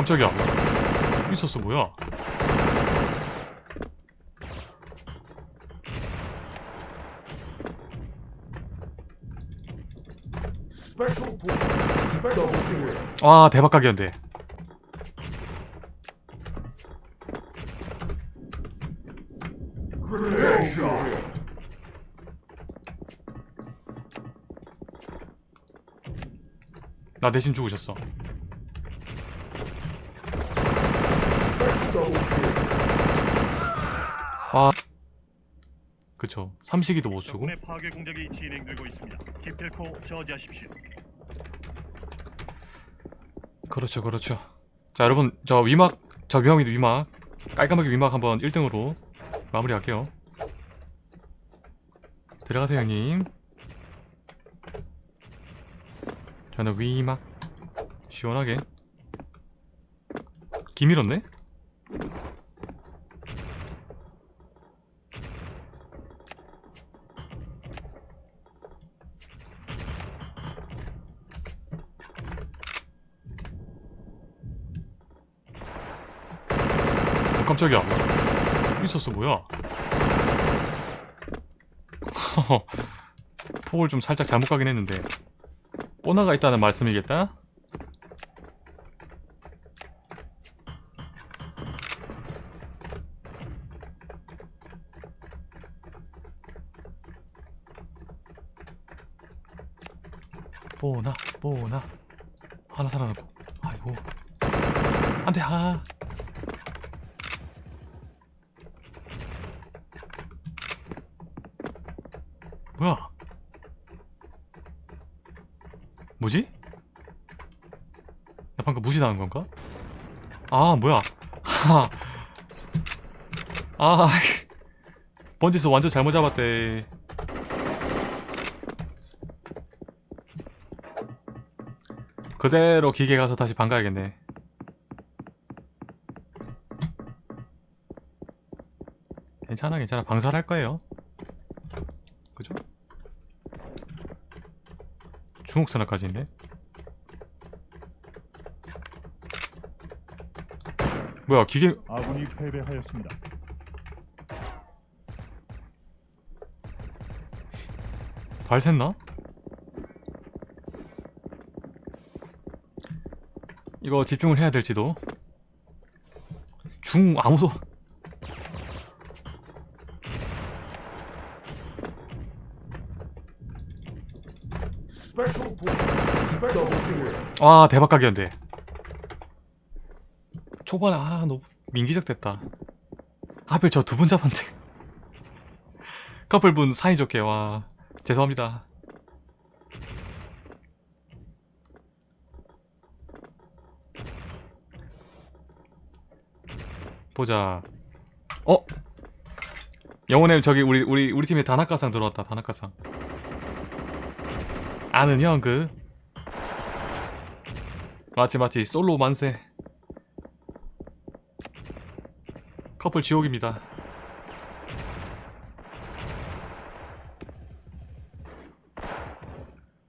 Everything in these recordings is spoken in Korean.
깜짝이야 있었어 뭐야. 와 대박 각이었는데. 나 대신 죽으셨어 아. 그쵸. 삼식이도 못 적군의 파괴 공작이 진행되고 있습니다. 기필코 저지하십시오. 그렇죠 그렇죠. 자 여러분 저 위막 저 위막이도 위막 깔끔하게 위막 한번 1등으로 마무리할게요. 들어가세요 형님. 저는 위막 시원하게. 기밀었네? 어, 깜짝이야. 있었어 뭐야? 폭을 좀 살짝 잘못 가긴 했는데. 뽀나가 있다는 말씀이겠다? 뽀나 뽀나 하나 살아남고 아이고 안돼 아 뭐야? 뭐지? 나 방금 무시당한 건가? 아 뭐야? 하. 아 번지스 완전 잘못 잡았대. 그대로 기계 가서 다시 반가야겠네. 괜찮아 괜찮아 방설할 거예요. 그죠? 중국산화까지 있네 뭐야 기계 아군이 패배하였습니다. 발 샜나? 이거 집중을 해야 될지도. 중 아무도. 아 대박 각이었는데. 초반에 아 너무 민기적 됐다. 하필 저 두 분 잡았는데. 커플분 사이좋게 와. 죄송합니다 보자. 어? 영혼의 저기 우리 우리 우리 팀에 다나카상 들어왔다 다나카상. 아는 형그. 맞지 맞지. 솔로 만세. 커플 지옥입니다.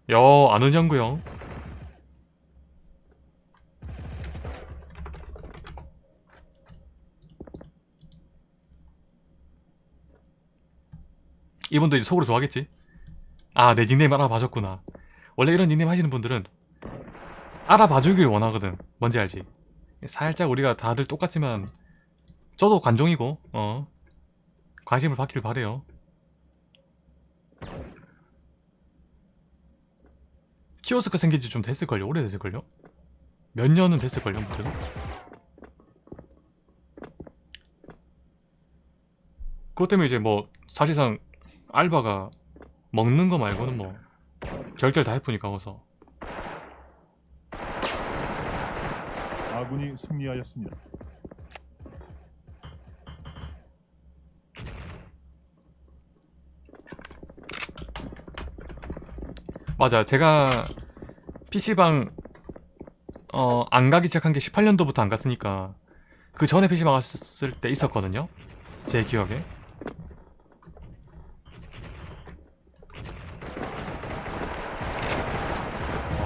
여 아는 형구 형 이분도 이제 속으로 좋아하겠지? 아 내 닉네임 알아봐줬구나. 원래 이런 닉네임 하시는 분들은 알아봐주길 원하거든. 뭔지 알지? 살짝 우리가 다들 똑같지만 저도 관종이고 어 관심을 받길 바래요. 키오스크 생긴 지 좀 됐을걸요? 오래됐을걸요? 몇 년은 됐을걸요 아무튼? 그것 때문에 이제 뭐 사실상 알바가 먹는 거 말고는 뭐 결제를 다 해프니까 어서. 아군이 승리하였습니다. 맞아. 제가 PC방 어, 안 가기 시작한 게 18년도부터 안 갔으니까 그 전에 PC방 갔을 때 있었거든요. 제 기억에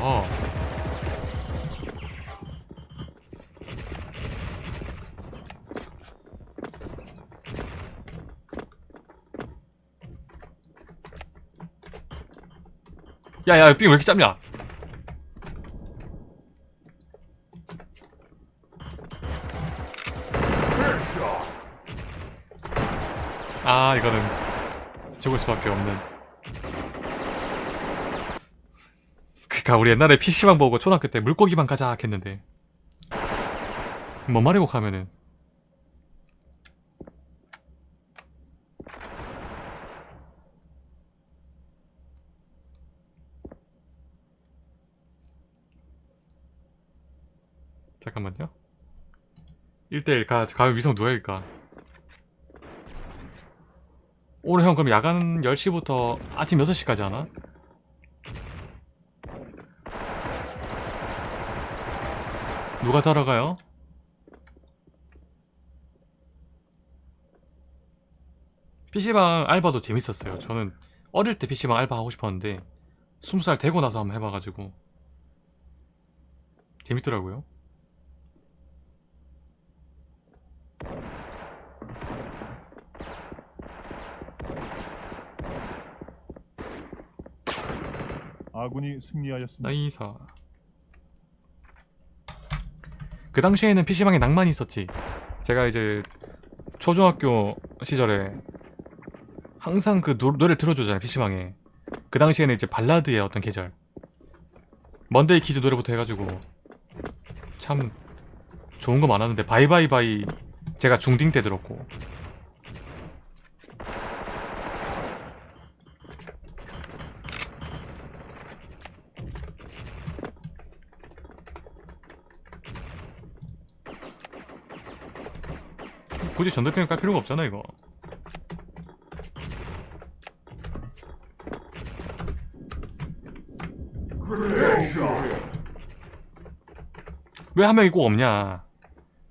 어. 야야 삥왜 이렇게 짧냐. 아 이거는 죽을 수밖에 없는. 그니까 우리 옛날에 PC방 보고 초등학교 때 물고기만 가자 했는데. 뭔 말이고 가면은 잠깐만요 1대1 가, 가면 위성 누가 일까 오늘 형 그럼 야간 10시부터 아침 6시까지 하나? 누가 자러 가요? PC방 알바도 재밌었어요. 저는 어릴 때 PC방 알바 하고 싶었는데 20살 되고 나서 한번 해봐가지고 재밌더라고요. 아군이 승리하였습니다. 나이사. 그 당시에는 PC방에 낭만이 있었지. 제가 이제 초중학교 시절에 항상 그 노, 노래를 들어주잖아요 PC방에. 그 당시에는 이제 발라드의 어떤 계절. 먼데이 키즈 노래부터 해가지고 참 좋은 거 많았는데 Bye Bye Bye 제가 중딩 때 들었고 굳이 전등펜을 깔 필요가 없잖아 이거. 왜 한 명이 꼭 없냐?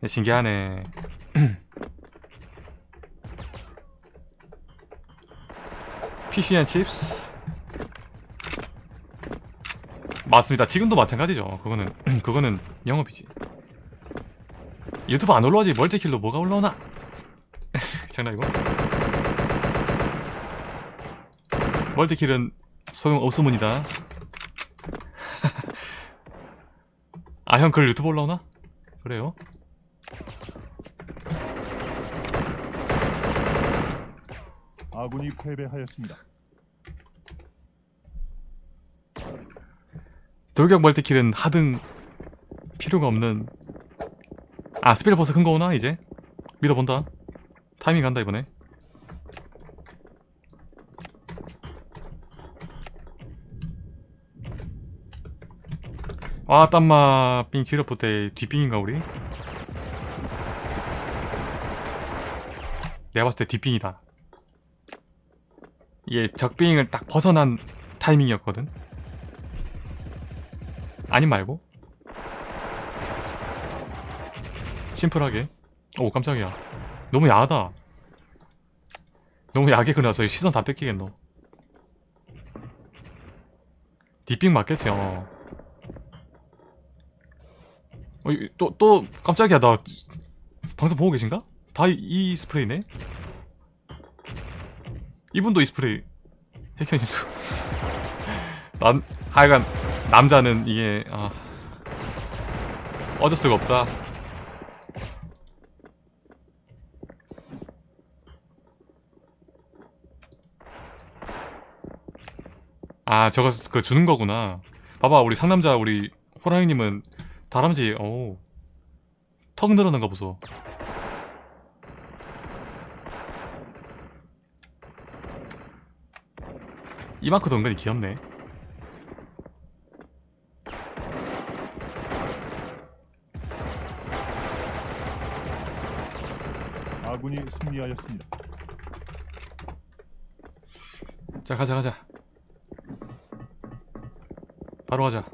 신기하네. PCN 칩스. 맞습니다. 지금도 마찬가지죠. 그거는 그거는 영업이지. 유튜브 안 올라오지? 멀티킬로 뭐가 올라오나 장난이고 멀티킬은 소용없으문이다 아 형 글 유튜브 올라오나? 그래요? 아군이 패배하였습니다. 돌격 멀티킬은 하등 필요가 없는 아 스피드 버스 큰 거 오나 이제? 믿어본다 타이밍 간다 이번에. 아 땀마 삥 지르프 때 뒷빙인가 우리? 내가 봤을 때 뒷빙이다. 이게 적빙을 딱 벗어난 타이밍이었거든. 아님 말고? 심플하게. 오 깜짝이야 너무 야하다 너무 야하게 그려서 시선 다 뺏기겠노 뒷빙 맞겠지 어. 어, 이- 또, 또, 깜짝이야, 나, 방송 보고 계신가? 다 이, 이 스프레이네? 이분도 이 스프레이. 핵현님도. 난, 하여간, 남자는 이게, 아. 어쩔 수가 없다. 아, 저거, 그, 주는 거구나. 봐봐, 우리 상남자, 우리, 호랑이님은, 다람쥐, 오. 턱 늘어난 거 보소. 이 마크도 은근히 귀엽네. 아군이 승리하였습니다. 자, 가자, 가자. 바로 가자.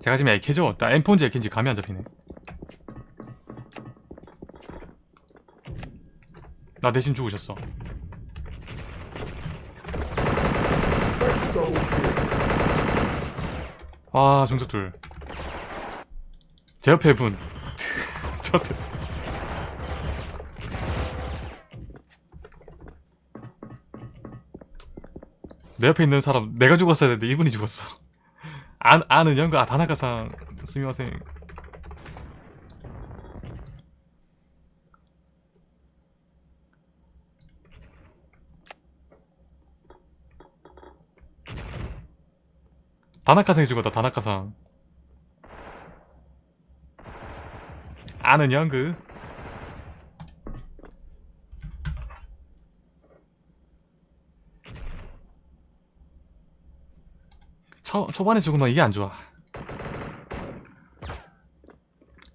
제가 지금 애캐죠? 나 엠폰지 애캐인지 감이 안 잡히네. 나 대신 죽으셨어. Double kill. 와, 중석 둘. 제 옆에 분. 저들. 내 옆에 있는 사람 내가 죽었어야 되는데 이분이 죽었어. 아, 아는 연가 아, 다나카상 스미마생 다나카상이 죽었다 다나카상. 아는 연그 초, 초반에 죽으면 이게 안 좋아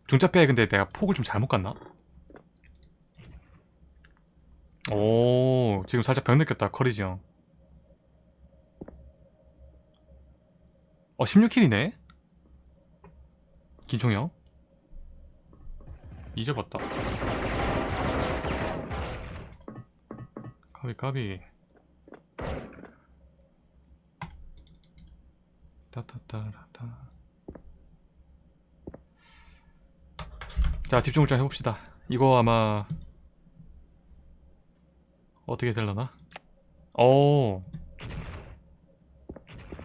중짜뼈에 근데 내가 폭을 좀 잘못 갔나? 오 지금 살짝 병 느꼈다 커리지 형 어, 16킬이네? 김총이 형? 잊어봤다. 까비, 까비. 따따따라따. 자, 집중을 좀 해봅시다. 이거 아마, 어떻게 될라나? 오.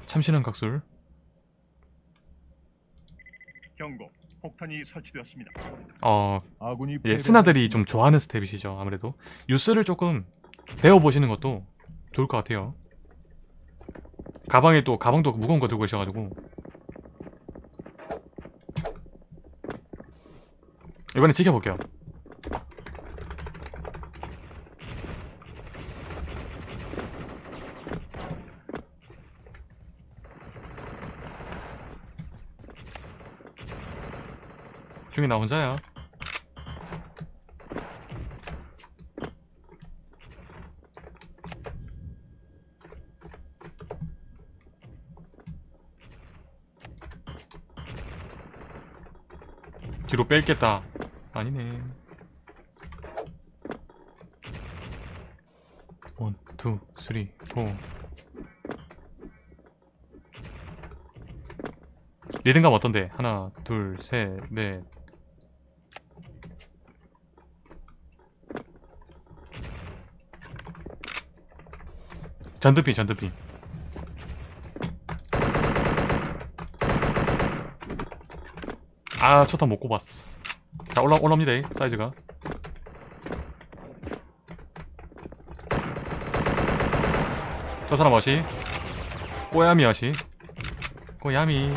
참신한 각술. 경고. 폭탄이 설치되었습니다. 어, 예, 스나들이 좀 좋아하는 스텝이시죠 아무래도 유스를 조금 배워보시는 것도 좋을 것 같아요 가방에 또 가방도 무거운 거 들고 계셔가지고. 이번에 지켜볼게요. 중에 나 혼자야 뒤로 뺄겠다. 아니네. 원, 투, 쓰리, 포. 리듬감 어떤데? 하나, 둘, 셋, 넷. 전두핀 전두핀 아 초탄 못 꼽았어. 자 올라 올라옵니다 이, 사이즈가. 저 사람 어시? 꼬야미 어시? 꼬야미.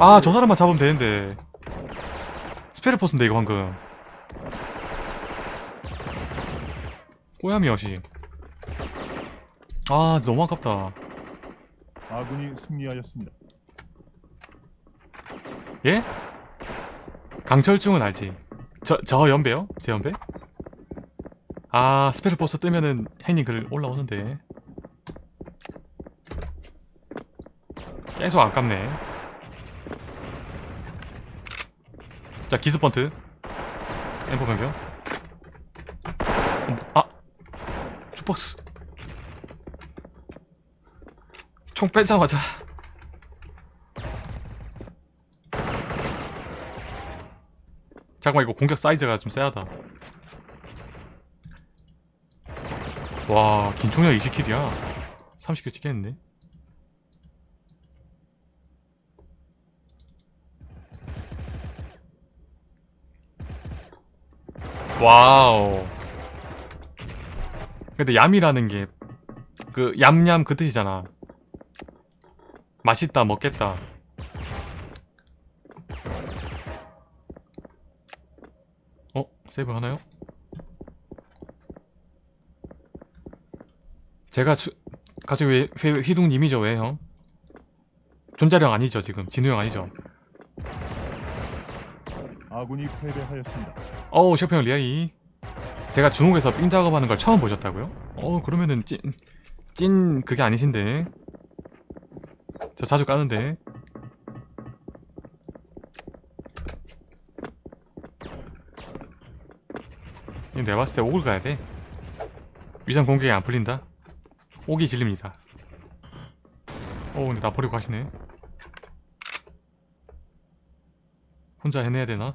아 저 사람만 잡으면 되는데. 스페르포스인데 이거 방금. 꼬야미 어시? 아 너무 아깝다. 아군이 승리하였습니다. 예? 강철중은 알지. 저, 저 연배요? 제 연배? 아 스페르포스 뜨면은 행님 글 올라오는데. 계속 아깝네. 자 기스펀트. 엠포 변경. 어, 아! 슈퍼스. 총 빼자마자 잠깐만 이거 공격 사이즈가 좀 세하다. 와 긴총이가 20kill이야. 30kill 찍겠는데? 와우. 근데 얌이라는 게 그 얌얌 그 뜻이잖아. 맛있다 먹겠다 어? 세이브 하나요? 제가 수, 갑자기 왜 휘, 휘둥님이죠 왜 형? 존자령 아니죠 지금 진우 형 아니죠? 아군이 패배하였습니다. 어우 셰프 형 리아이 제가 중국에서 삥 작업하는 걸 처음 보셨다고요? 어 그러면은 찐, 찐 그게 아니신데 저 자주 까는데 내가 봤을 때 옥을 가야 돼. 위장 공격이 안 풀린다. 옥이 질립니다. 오 근데 나 버리고 가시네. 혼자 해내야 되나?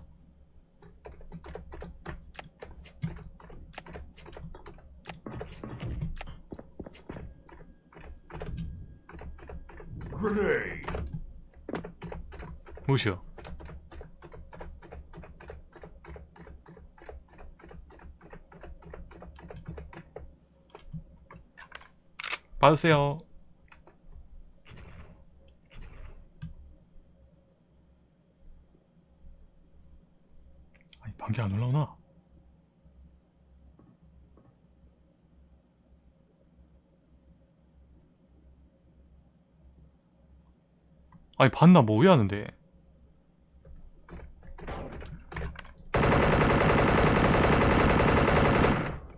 무시요? 받으세요. 아니 반개 안 올라오나? 아니 봤나 뭐 왜 하는데?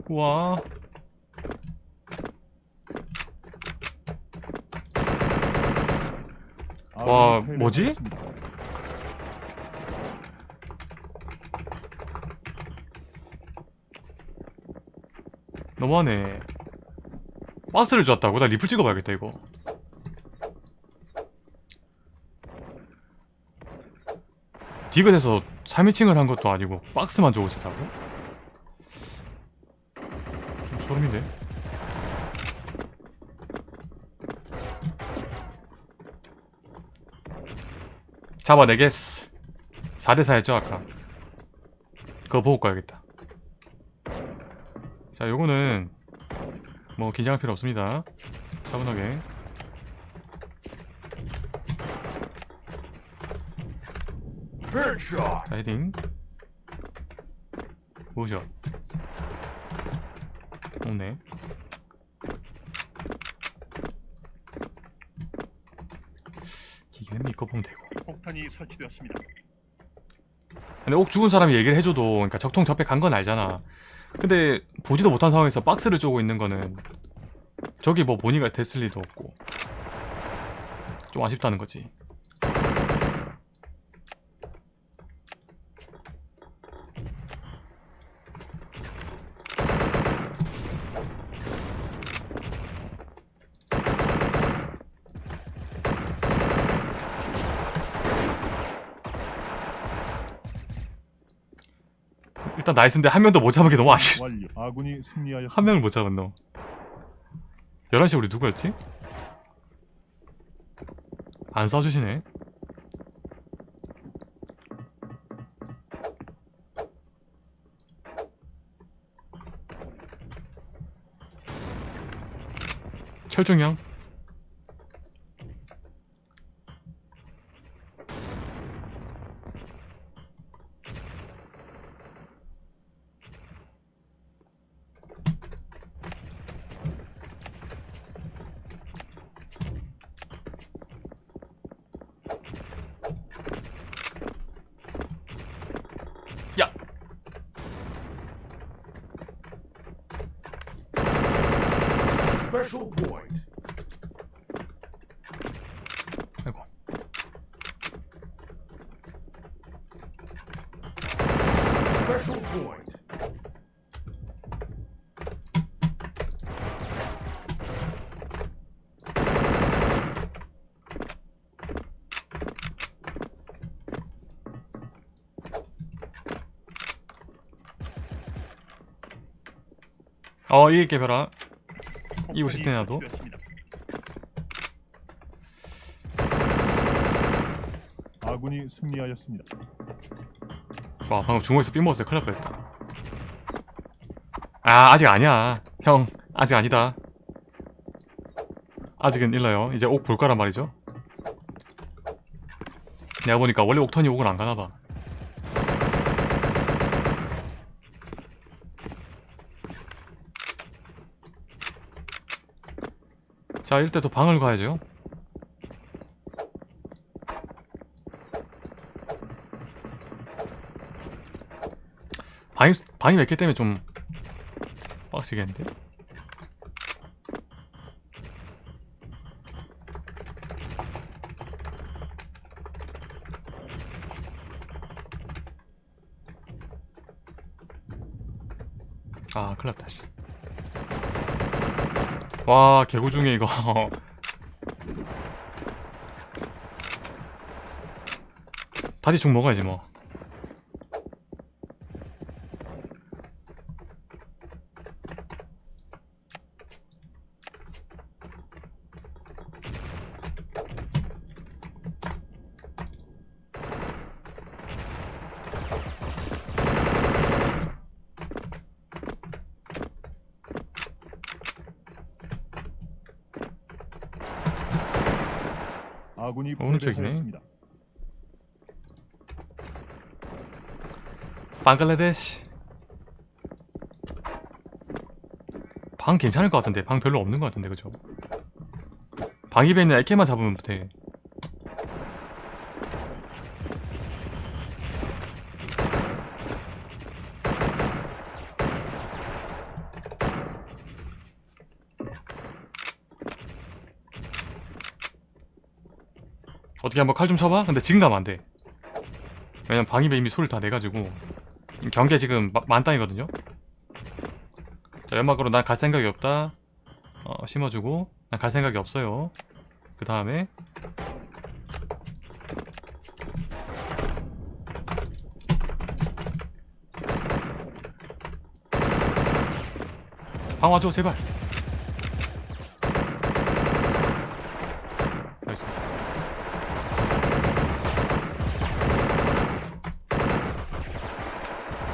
우와 아군이 와, 패배하였습니다. 뭐지? 너무하네 박스를 줬다고? 나 리플 찍어봐야겠다 이거 디귿에서 3인칭을 한 것도 아니고 박스만 주고 있었다고? 좀 소름인데? 잡아내겠어 4대4였죠 아까. 그거 보고 가야겠다. 자 요거는 뭐 긴장할 필요 없습니다. 차분하게. 자 헤딩. 뭐죠? 없네 기계는 믿고 보면 되고. 폭탄이 설치되었습니다. 근데 옥 죽은 사람이 얘기를 해줘도 그러니까 적통 접해 간건 알잖아. 근데 보지도 못한 상황에서 박스를 쪼고 있는 거는 저기 뭐 본의가 됐을 리도 없고. 좀 아쉽다는 거지 nice인데 한 명도 못 잡은 게 너무 아쉬워. 아군이. 한 명을 못 잡았노 11시 우리 누구였지? 안 쏴주시네 철중형 야 Special point. 아이고 Special point. 어 이게 개별아 이거 식대나도? 설치되었습니다. 아군이 승리하였습니다. 와 방금 중국에서 삥 먹었을 때 큰일 날 뻔했다. 아 아직 아니야. 형 아직 아니다. 아직은 일러요. 이제 옥 볼 거란 말이죠. 내가 보니까 원래 옥턴이 옥을 안 가나봐. 자 이럴 때 또 방을 가야죠 방이, 방이 몇 개 때문에 좀 빡시겠는데? 아 큰일났다 씨. 와 개구 중에 이거 다시 죽 먹어야지 뭐 아군이 오른쪽이네. 패배하였습니다. 방글라데시 방 괜찮을 것 같은데 방 별로 없는 것 같은데 그죠? 방 입에 있는 애케만 잡으면 돼 어떻게 한번 칼 좀 쳐봐? 근데 지금 가면 안돼. 왜냐면 방입에 이미 소리를 다 내가지고. 경계 지금 마- 만땅이거든요? 자, 연막으로 난 갈 생각이 없다. 어, 심어주고. 난 갈 생각이 없어요. 그 다음에. 방 와줘 제발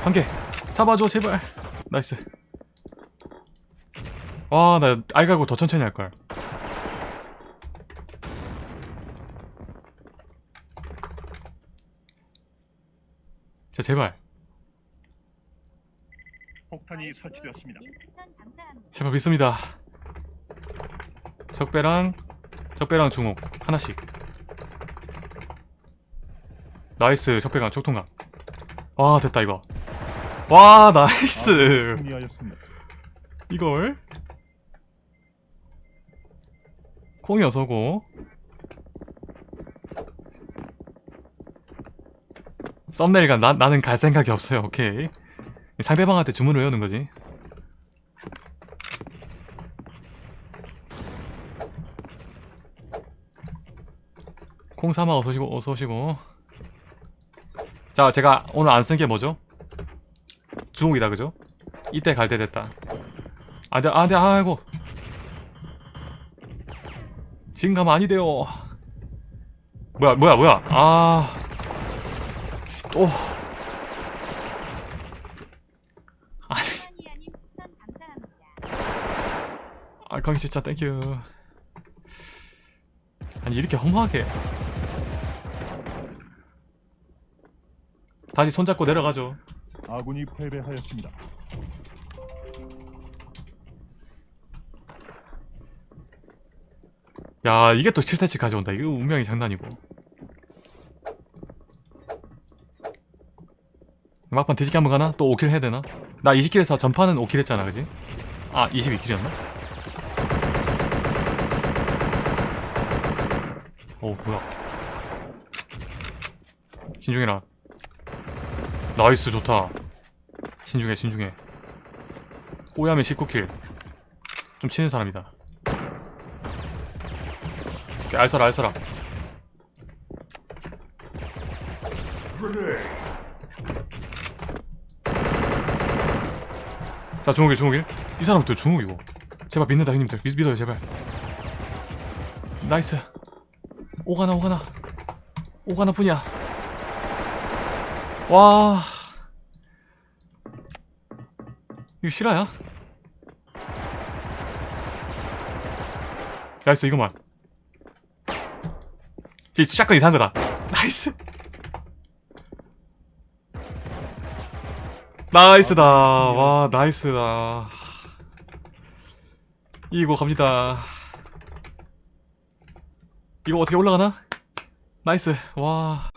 한개 잡아줘 제발. nice. 와나 알갈고 더 천천히 할걸. 자 제발. 폭탄이 설치되었습니다. 제발 믿습니다. 적배랑 적배랑 중옥 하나씩. 나이스 적배랑 적통강 와 됐다 이거 와 나이스. 아군이 승리하였습니다. 이걸? 콩이 어서고. 썸네일가 나, 나는 갈 생각이 없어요. 오케이. 상대방한테 주문을 외우는 거지. 콩사마 어서오시고 어서오시고. 자 제가 오늘 안 쓴 게 뭐죠? 주옥이다 그죠? 이때 갈 때 됐다. 안돼 안돼 아이고. 지금 가면 아니 돼요. 뭐야 뭐야 뭐야? 아또 아니. 아 강희 진짜 thank you 아니 이렇게 허무하게. 다시 손잡고 내려가죠 아군이 패배하였습니다. 야 이게 또 7태치 가져온다 이거 운명의 장난이고 막판 뒤집기 한번 가나? 또 5kill 해야 되나? 나 20kill에서 전판은 5kill 했잖아 그지? 아 22kill이었나? 어 뭐야 신중해라 nice 좋다 신중해 신중해. 오야면 19kill. 좀 치는 사람이다. 알서라 Grenade. 자 중옥일 중옥일 이 사람 또 중옥이고 제발 믿는다 형님들. 믿, 믿어요 제발. nice. 오가나 오가나. 오가나 뿐이야. 와 이거 실화야? nice 이거만. 이 샷건 이상한 거다. 나이스. 나이스다. 와 나이스다. 이거 갑니다. 이거 어떻게 올라가나? 나이스. 와